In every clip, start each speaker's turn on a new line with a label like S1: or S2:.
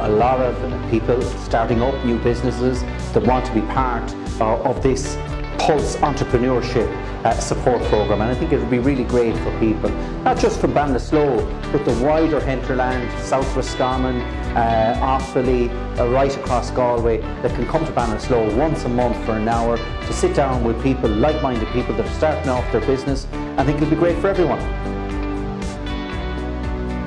S1: a lot of people starting up new businesses that want to be part uh, of this Pulse Entrepreneurship uh, support program and I think it would be really great for people, not just from Ballinasloe but the wider hinterland, South Roscommon, uh, Offaly, uh, right across Galway that can come to Ballinasloe once a month for an hour to sit down with people, like-minded people that are starting off their business. I think it would be great for everyone.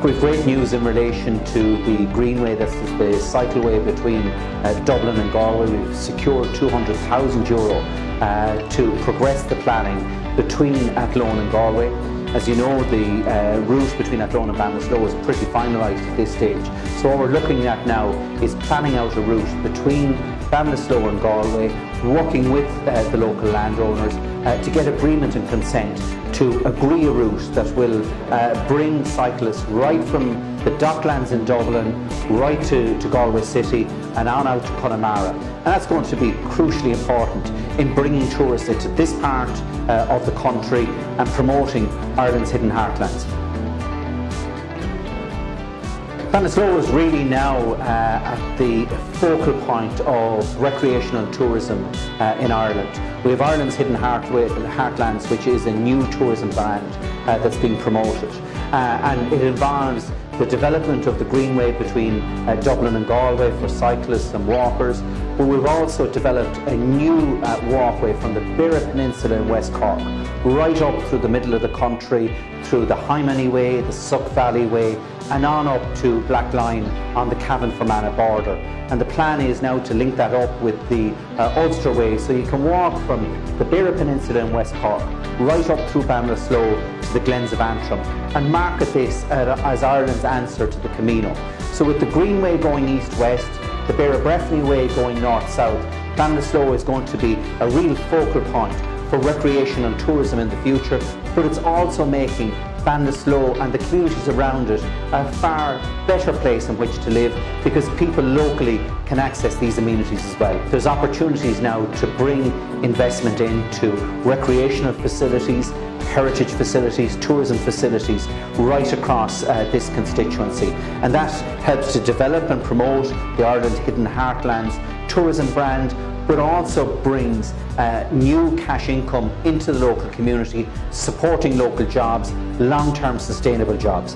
S1: We've great news in relation to the Greenway, that's the cycleway between uh, Dublin and Galway. We've secured 200,000 euro uh, to progress the planning between Athlone and Galway. As you know, the uh, route between Athlone and Ballinasloe is pretty finalised at this stage. So what we're looking at now is planning out a route between Ballinasloe and Galway, working with uh, the local landowners uh, to get agreement and consent to agree a route that will uh, bring cyclists right from the docklands in Dublin right to, to Galway City and on out to Connemara. And that's going to be crucially important in bringing tourists into this part uh, of the country and promoting Ireland's hidden heartlands. Ballinasloe is really now uh, at the focal point of recreational tourism uh, in Ireland. We have Ireland's Hidden Heartlands, which is a new tourism brand uh, that's being promoted. Uh, and it involves the development of the Greenway between uh, Dublin and Galway for cyclists and walkers, but we've also developed a new uh, walkway from the Beara Peninsula in West Cork, right up through the middle of the country, through the Hymany Way, the Suck Valley Way, and on up to Blacklion on the Cavan-Fermanagh border. And the plan is now to link that up with the uh, Ulster Way, so you can walk from the Beara Peninsula in West Cork, right up through Ballinasloe to the Glens of Antrim, and market this uh, as Ireland's answer to the Camino. So with the Greenway going east-west, the Beara Breifne Way going north-south, Ballinasloe is going to be a real focal point for recreation and tourism in the future, but it's also making Ballinasloe and the communities around it a far better place in which to live because people locally can access these amenities as well. There's opportunities now to bring investment into recreational facilities, heritage facilities, tourism facilities right across uh, this constituency and that helps to develop and promote the Ireland Hidden Heartlands tourism brand but also brings uh, new cash income into the local community, supporting local jobs, long-term sustainable jobs.